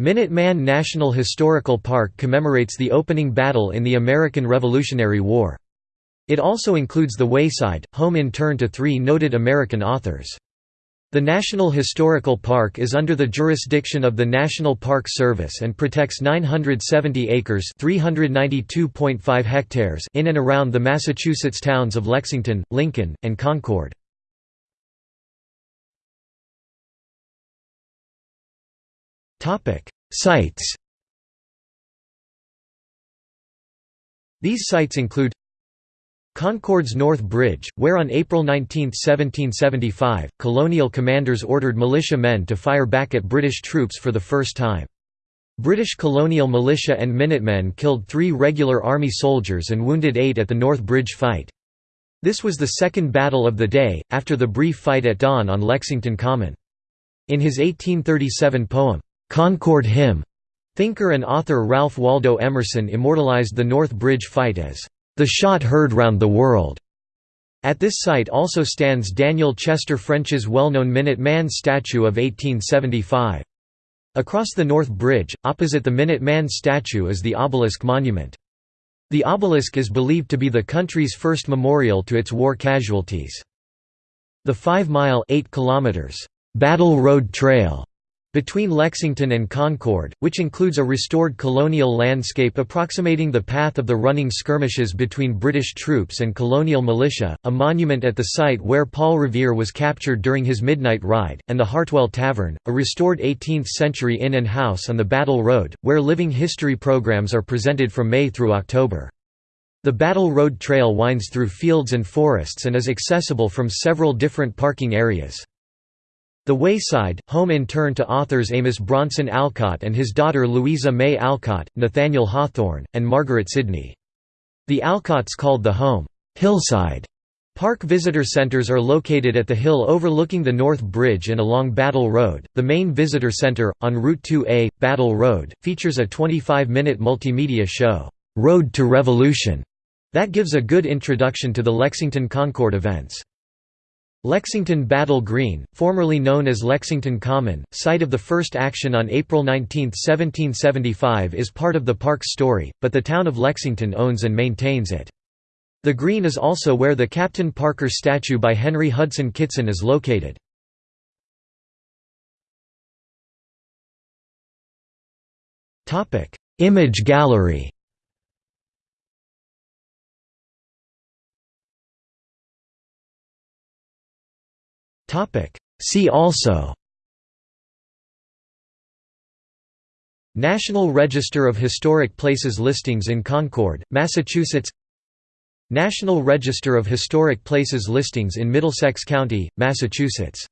Minuteman National Historical Park commemorates the opening battle in the American Revolutionary War. It also includes the Wayside, home in turn to three noted American authors. The National Historical Park is under the jurisdiction of the National Park Service and protects 970 acres (392.5 hectares) in and around the Massachusetts towns of Lexington, Lincoln, and Concord. Sites. These sites include Concord's North Bridge, where on April 19, 1775, colonial commanders ordered militia men to fire back at British troops for the first time. British colonial militia and Minutemen killed three regular army soldiers and wounded eight at the North Bridge fight. This was the second battle of the day, after the brief fight at dawn on Lexington Common. In his 1837 poem, "'Concord Hymn'", thinker and author Ralph Waldo Emerson immortalized the North Bridge fight as the shot heard round the world. At this site also stands Daniel Chester French's well-known Minuteman statue of 1875. Across the North Bridge, opposite the Minuteman statue is the obelisk monument. The obelisk is believed to be the country's first memorial to its war casualties. The 5-mile Battle Road Trail between Lexington and Concord, which includes a restored colonial landscape approximating the path of the running skirmishes between British troops and colonial militia, a monument at the site where Paul Revere was captured during his midnight ride, and the Hartwell Tavern, a restored 18th-century inn and house on the Battle Road, where living history programs are presented from May through October. The Battle Road Trail winds through fields and forests and is accessible from several different parking areas. The Wayside, home in turn to authors Amos Bronson Alcott and his daughter Louisa May Alcott, Nathaniel Hawthorne, and Margaret Sidney. The Alcotts called the home, "'Hillside' Park visitor centers are located at the hill overlooking the North Bridge and along Battle Road. The main visitor center, on Route 2A, Battle Road, features a 25 minute multimedia show, Road to Revolution, that gives a good introduction to the Lexington Concord events. Lexington Battle Green, formerly known as Lexington Common, site of the first action on April 19, 1775 is part of the park's story, but the town of Lexington owns and maintains it. The green is also where the Captain Parker statue by Henry Hudson Kitson is located. Image gallery See also National Register of Historic Places listings in Concord, Massachusetts National Register of Historic Places listings in Middlesex County, Massachusetts